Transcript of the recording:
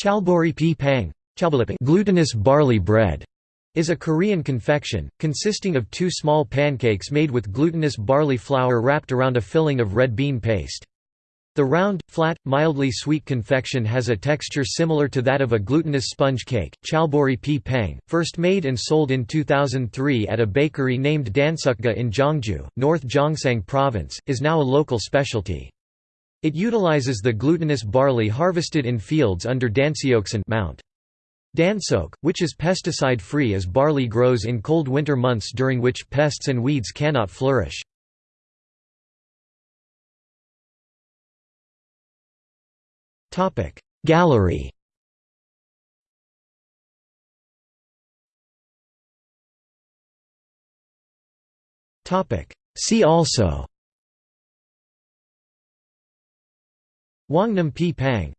Chalbori pi pang glutinous barley bread is a Korean confection, consisting of two small pancakes made with glutinous barley flour wrapped around a filling of red bean paste. The round, flat, mildly sweet confection has a texture similar to that of a glutinous sponge cake. Chalbori pang, first made and sold in 2003 at a bakery named Danseokga in Gyeongju, North Gyeongsang Province, is now a local specialty. It utilizes the glutinous barley harvested in fields under Danseoksan Mount. Dansok, which is pesticide-free as barley grows in cold winter months during which pests and weeds cannot flourish. Gallery See also Hwangnam pi pang